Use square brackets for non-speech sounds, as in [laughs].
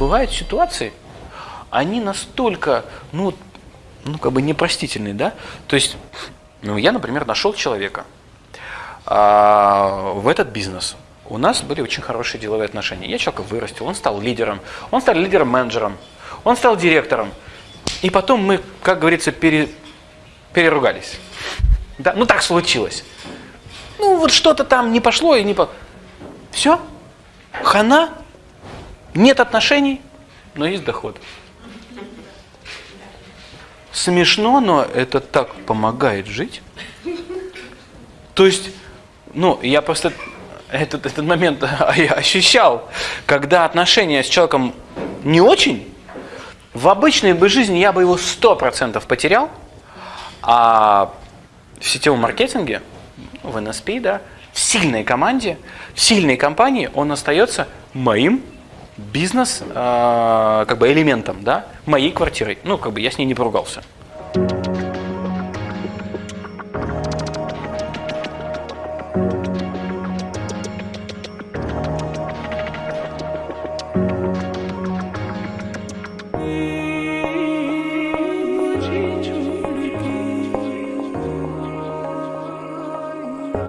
бывают ситуации, они настолько, ну, ну как бы непростительные, да? То есть, ну, я, например, нашел человека а, в этот бизнес. У нас были очень хорошие деловые отношения. Я человека вырастил, он стал лидером, он стал лидером-менеджером, он стал директором. И потом мы, как говорится, пере, переругались. Да? Ну так случилось. Ну вот что-то там не пошло и не по... Все, хана, нет отношений, но есть доход. Смешно, но это так помогает жить. То есть, ну, я просто этот, этот момент [laughs] ощущал, когда отношения с человеком не очень, в обычной бы жизни я бы его 100% потерял, а в сетевом маркетинге, в NSP, да, в сильной команде, в сильной компании он остается моим бизнес а, как бы элементом да, моей квартиры. Ну, как бы я с ней не поругался. change.